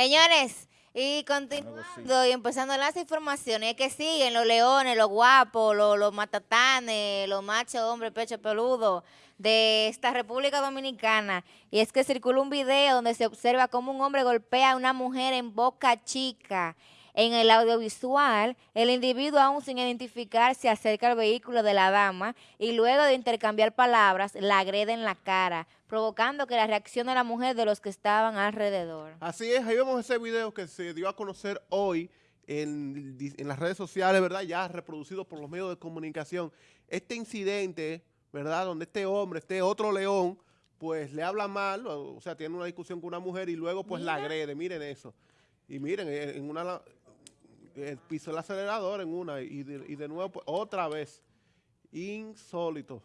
Señores, y continuando y empezando las informaciones que siguen los leones, los guapos, los, los matatanes, los machos, hombres, pecho peludo de esta República Dominicana. Y es que circula un video donde se observa cómo un hombre golpea a una mujer en Boca Chica. En el audiovisual, el individuo aún sin identificar se acerca al vehículo de la dama y luego de intercambiar palabras la agrede en la cara, provocando que la reacción de la mujer de los que estaban alrededor. Así es, ahí vemos ese video que se dio a conocer hoy en, en las redes sociales, ¿verdad? Ya reproducido por los medios de comunicación. Este incidente, ¿verdad? Donde este hombre, este otro león, pues le habla mal, o sea, tiene una discusión con una mujer y luego pues la agrede. Miren eso. Y miren, en una el piso el acelerador en una y de, nuevo pues, otra vez. Insólito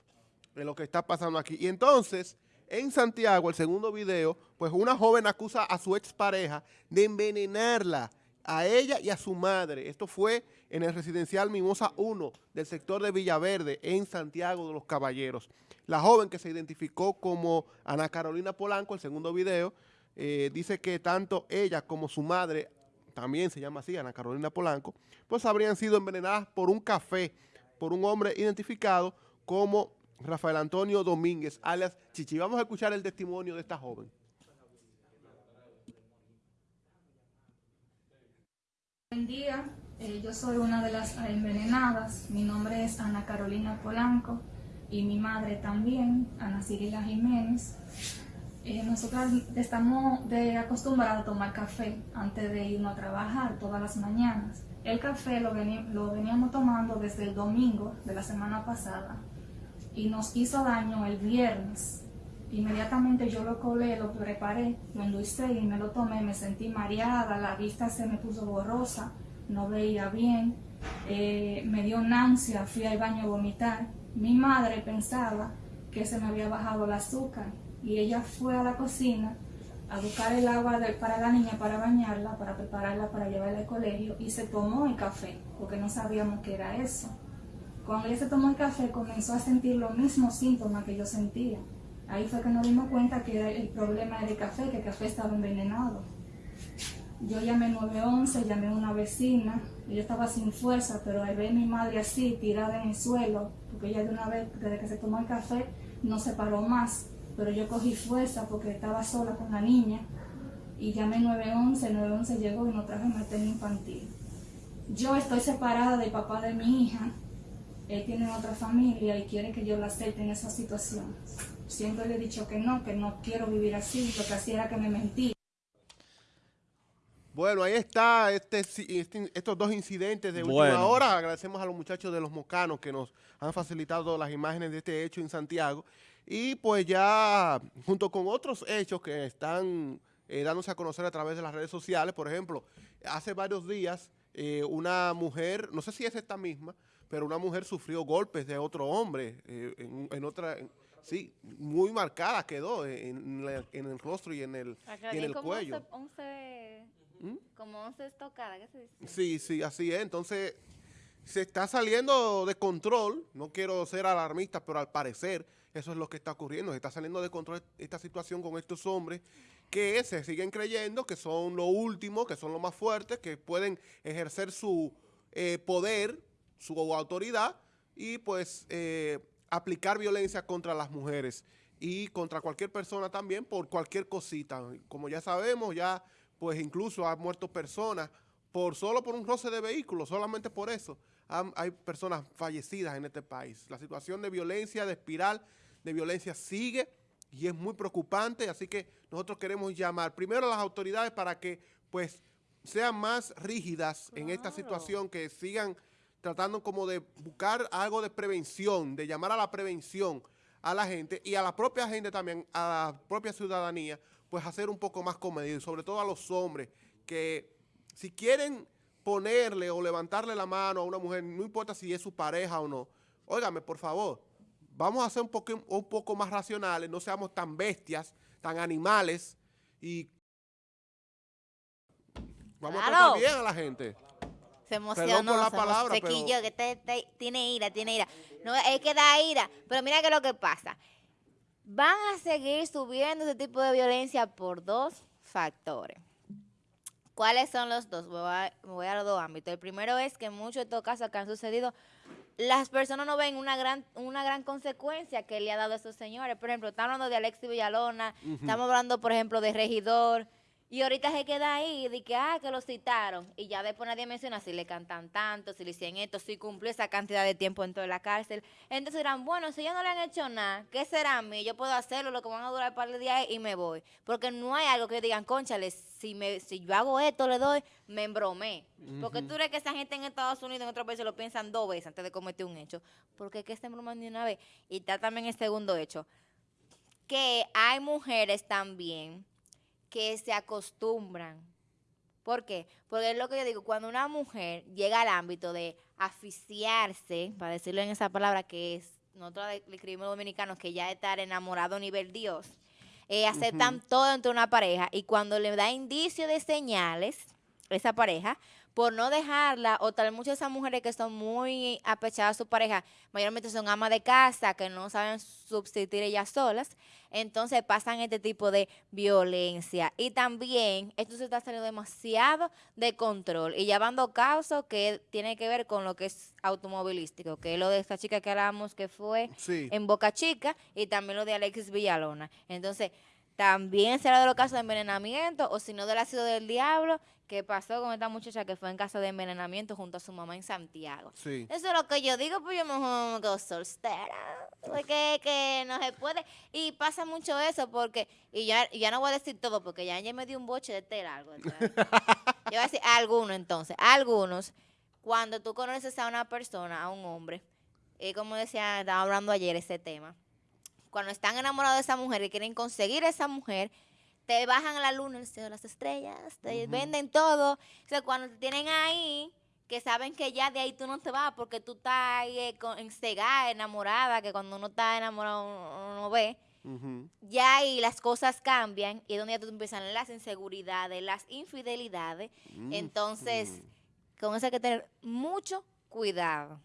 en lo que está pasando aquí. Y entonces, en Santiago, el segundo video, pues una joven acusa a su expareja de envenenarla a ella y a su madre. Esto fue en el residencial Mimosa 1 del sector de Villaverde, en Santiago de los Caballeros. La joven que se identificó como Ana Carolina Polanco, el segundo video, eh, dice que tanto ella como su madre también se llama así, Ana Carolina Polanco, pues habrían sido envenenadas por un café, por un hombre identificado como Rafael Antonio Domínguez, alias Chichi. Vamos a escuchar el testimonio de esta joven. Buen día, eh, yo soy una de las envenenadas. Mi nombre es Ana Carolina Polanco y mi madre también, Ana Cirila Jiménez. Eh, nosotras estamos de acostumbrados a tomar café antes de irnos a trabajar todas las mañanas. El café lo, veníamos tomando desde el domingo de la semana pasada y nos hizo daño el viernes. Inmediatamente yo lo colé, lo preparé, lo endulcé y me lo tomé. Me sentí mareada, la vista se me puso borrosa, no veía bien, eh, me dio náusea, fui al baño a vomitar. Mi madre pensaba que se me había bajado el azúcar y ella fue a la cocina a buscar el agua para la niña, para bañarla, para prepararla, para llevarla al colegio y se tomó el café, porque no sabíamos qué era eso. Cuando ella se tomó el café comenzó a sentir los mismos síntomas que yo sentía. Ahí fue que nos dimos cuenta que el problema era el café, que el café estaba envenenado. Yo llamé 911, llamé a una vecina, ella estaba sin fuerza, pero al ver a mi madre así, tirada en el suelo, porque ella de una vez, desde que se tomó el café, no se paró más, pero yo cogí fuerza porque estaba sola con la niña y llamé 911, 911 llegó y nos trajo materno infantil. Yo estoy separada del papá de mi hija, él tiene otra familia y quiere que yo la acepte en esa situación. Siempre le he dicho que no, que no quiero vivir así, lo que hacía era que me mentí. Bueno, ahí está este, este, estos dos incidentes de última hora. Agradecemos a los muchachos de los Mocanos que nos han facilitado las imágenes de este hecho en Santiago. Y pues ya junto con otros hechos que están eh, dándose a conocer a través de las redes sociales, por ejemplo, hace varios días eh, una mujer, no sé si es esta misma, pero una mujer sufrió golpes de otro hombre eh, en, otra... sí, muy marcada quedó en, el rostro y en el, en el cuello. 11, ¿Mm? Como 11 estocadas, ¿qué se dice? Sí, sí, así es. Entonces, se está saliendo de control, no quiero ser alarmista, pero al parecer eso es lo que está ocurriendo, se está saliendo de control esta situación con estos hombres que se siguen creyendo que son lo último, que son los más fuertes, que pueden ejercer su eh, poder, su autoridad y pues eh, aplicar violencia contra las mujeres y contra cualquier persona también por cualquier cosita. Como ya sabemos, ya pues incluso han muerto personas por solo por un roce de vehículos, solamente por eso hay personas fallecidas en este país. La situación de violencia, de espiral de violencia sigue y es muy preocupante, así que nosotros queremos llamar primero a las autoridades para que pues sean más rígidas en esta situación, que sigan tratando como de buscar algo de prevención, de llamar a la prevención a la gente y a la propia gente también, a la propia ciudadanía, pues hacer un poco más comedido, sobre todo a los hombres, que si quieren ponerle o levantarle la mano a una mujer, no importa si es su pareja o no, óigame, por favor, vamos a ser un poco, un poco más racionales, no seamos tan bestias, tan animales y vamos a tratar bien a la gente. Se emocionó, la palabra, se quilló, que tiene ira, tiene ira. No, es que da ira, pero mira que lo que pasa. Van a seguir subiendo ese tipo de violencia por dos factores. ¿Cuáles son los dos? Voy a, voy a los dos ámbitos. El primero es que en muchos de estos casos que han sucedido, las personas no ven una gran una gran consecuencia que le ha dado a esos señores. Por ejemplo, estamos hablando de Alexis Villalona, estamos hablando, por ejemplo, de Regidor, y ahorita se queda ahí de que, ah, que lo citaron. Y ya después nadie menciona si le cantan tanto, si le hicieron esto, si cumplió esa cantidad de tiempo en toda la cárcel. Entonces dirán, bueno, si ya no le han hecho nada, ¿qué será a mí? Yo puedo hacerlo, lo que van a durar un par de días y me voy. Porque no hay algo que digan, conchale, si, me, si yo hago esto, le doy, me embromé. Porque tú crees que esa gente en Estados Unidos, en otros países, lo piensan dos veces antes de cometer un hecho. Porque es que se embroman de una vez. Y está también el segundo hecho. Que hay mujeres también que se acostumbran. ¿Por qué? Porque es lo que yo digo, cuando una mujer llega al ámbito de aficiarse, para decirlo en esa palabra que es, nosotros le escribimos dominicanos, que ya estar enamorado a nivel Dios, eh, aceptan todo entre una pareja y cuando le da indicio de señales, esa pareja, por no dejarla, o tal muchas de esas mujeres que son muy apechadas a su pareja, mayormente son amas de casa, que no saben subsistir ellas solas, entonces pasan este tipo de violencia. Y también esto se está saliendo demasiado de control y llevando casos que tiene que ver con lo que es automovilístico, que es lo de esta chica que hablamos que fue en Boca Chica y también lo de Alexis Villalona. Entonces, también será de los casos de envenenamiento o si no del ácido del diablo que pasó con esta muchacha que fue en caso de envenenamiento junto a su mamá en Santiago. Sí. Eso es lo que yo digo, pues yo mejor me soltera, porque que no se puede. Y pasa mucho eso porque, y ya, ya no voy a decir todo porque ya, ya me dio un boche de tela algo. yo voy a decir algunos entonces, algunos, cuando tú conoces a una persona, a un hombre, y como decía, estaba hablando ayer ese tema, cuando están enamorados de esa mujer y quieren conseguir esa mujer, te bajan a la luna, el cielo, las estrellas, te venden todo. O sea, cuando te tienen ahí, que saben que ya de ahí tú no te vas porque tú estás ahí eh, enamorada, que cuando uno está enamorado uno no ve. Ya ahí las cosas cambian y es donde ya tú empiezan las inseguridades, las infidelidades. Entonces, con eso hay que tener mucho cuidado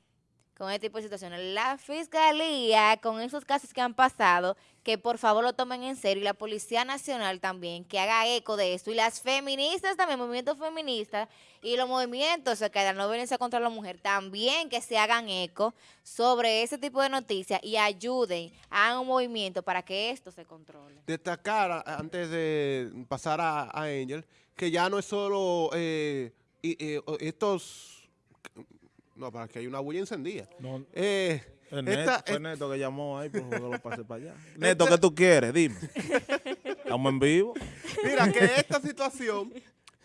con este tipo de situaciones. La fiscalía, con esos casos que han pasado, que por favor lo tomen en serio, y la Policía Nacional también, que haga eco de esto, y las feministas también, movimientos feministas, y los movimientos que la no violencia contra la mujer, también que se hagan eco sobre ese tipo de noticias y ayuden a un movimiento para que esto se controle. Destacar, antes de pasar a, Angel, que ya no es solo eh, eh, estos no, para que hay una bulla encendida. No, eh, Neto, fue Neto que llamó ahí, por favor, lo pase para allá. Neto, ¿qué tú quieres? Dime. Estamos en vivo. Mira, que esta situación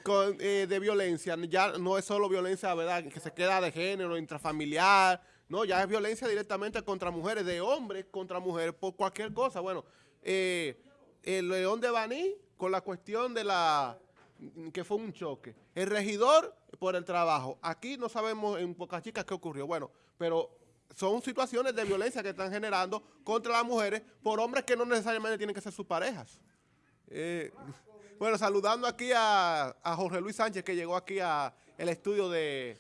con, eh, de violencia ya no es solo violencia, ¿verdad? Que se queda de género, intrafamiliar. No, ya es violencia directamente contra mujeres, de hombres contra mujeres, por cualquier cosa. Bueno, eh, el León de Baní, con la cuestión de la que fue un choque. El regidor por el trabajo. Aquí no sabemos en pocas chicas qué ocurrió. Bueno, pero son situaciones de violencia que están generando contra las mujeres por hombres que no necesariamente tienen que ser sus parejas. Eh, bueno, saludando aquí a, a Jorge Luis Sánchez que llegó aquí al estudio de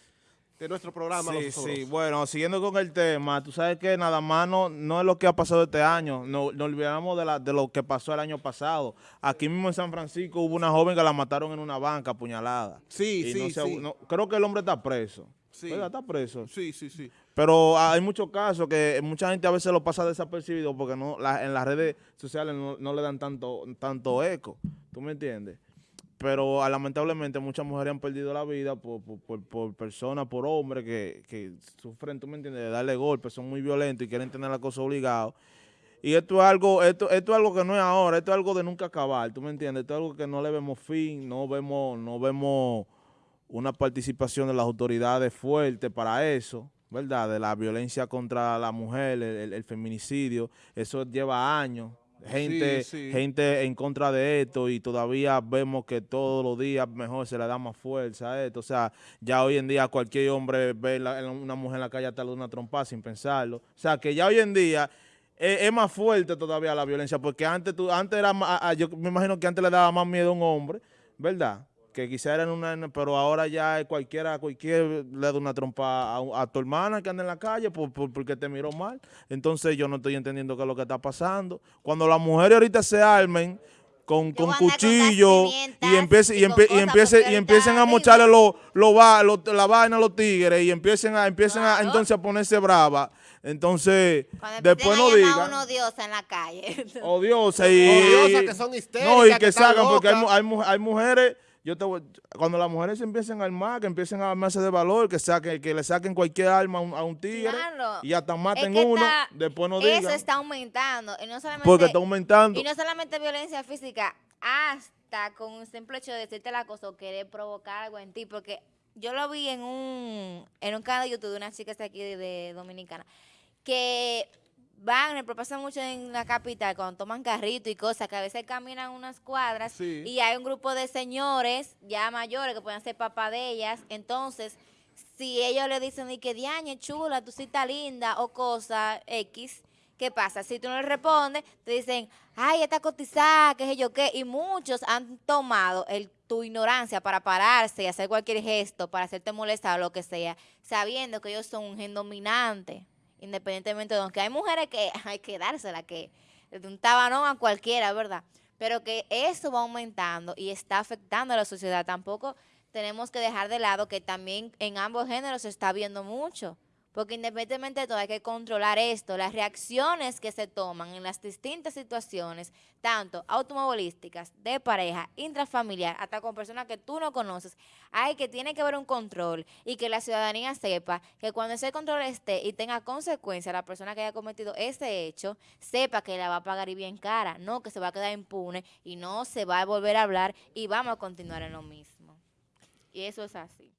de nuestro programa. Sí, sí, bueno, siguiendo con el tema, tú sabes que nada más no, no es lo que ha pasado este año, no, nos olvidamos de, la, de lo que pasó el año pasado. Aquí mismo en San Francisco hubo una joven que la mataron en una banca apuñalada. Sí, sí, sí. creo que el hombre está preso. Sí. Está preso. Sí, sí, sí. Pero hay muchos casos que mucha gente a veces lo pasa desapercibido porque no en las redes sociales no, no le dan tanto, tanto eco. ¿Tú me entiendes? Pero ah, lamentablemente muchas mujeres han perdido la vida por, personas, por hombres que, sufren, tú me entiendes, de darle golpes, son muy violentos y quieren tener la cosa obligado. Y esto es algo, esto, esto es algo que no es ahora, esto es algo de nunca acabar, tú me entiendes, esto es algo que no le vemos fin, no vemos, no vemos una participación de las autoridades fuerte para eso, ¿verdad? De la violencia contra la mujer, el feminicidio, eso lleva años gente, gente en contra de esto y todavía vemos que todos los días mejor se le da más fuerza a esto. O sea, ya hoy en día cualquier hombre ve una mujer en la calle hasta de una trompa sin pensarlo. O sea, que ya hoy en día es, más fuerte todavía la violencia porque antes, tú, antes era yo me imagino que antes le daba más miedo a un hombre, ¿verdad? Que quizá en una, pero ahora ya cualquiera, cualquier le da una trompa a, tu hermana que anda en la calle por, porque te miró mal. Entonces yo no estoy entendiendo qué es lo que está pasando. Cuando las mujeres ahorita se armen, con, con cuchillo y empiecen, y empie- y cosas empiecen, porque y empiecen a mocharle lo, lo va, lo- la vaina a los tigres y empiecen a, empiecen a entonces a ponerse brava. Entonces, Cuando después no digan, uno diosa en la calle. odiosa y... Que son histéricas, No, y que sacan, porque hay, hay, hay mujeres... Yo te voy- cuando las mujeres se empiecen a armar, que empiecen a armarse de valor, que saquen, que le saquen cualquier arma a un, a un tigre Claro. y hasta maten Es que uno, está- después no Eso digan. está aumentando. Y no solamente, porque está aumentando. y no solamente violencia física, hasta con un simple hecho de decirte la cosa o querer provocar algo en ti. Porque yo lo vi en un, en un canal de YouTube de una chica que está aquí de, de Dominicana, que van, me pasa mucho en la capital, cuando toman carrito y cosas, que a veces caminan unas cuadras Sí. y hay un grupo de señores ya mayores que pueden ser papá de ellas, entonces si ellos le dicen y que diañe chula, tú sí estás linda o cosa X, ¿qué pasa? Si tú no le respondes, te dicen, ay, esta cotizada, qué sé yo qué, y muchos han tomado el, tu ignorancia para pararse y hacer cualquier gesto, para hacerte molestar o lo que sea, sabiendo que ellos son un gen dominante, independientemente de aunque hay mujeres que hay que dársela, que de un tabanón a cualquiera, ¿verdad? Pero que eso va aumentando y está afectando a la sociedad. Tampoco tenemos que dejar de lado que también en ambos géneros se está viendo mucho. Porque independientemente de todo hay que controlar esto, las reacciones que se toman en las distintas situaciones, tanto automovilísticas, de pareja, intrafamiliar, hasta con personas que tú no conoces, hay que tiene que haber un control y que la ciudadanía sepa que cuando ese control esté y tenga consecuencias la persona que haya cometido ese hecho, sepa que la va a pagar y bien cara, no que se va a quedar impune y no se va a volver a hablar y vamos a continuar en lo mismo. Y eso es así.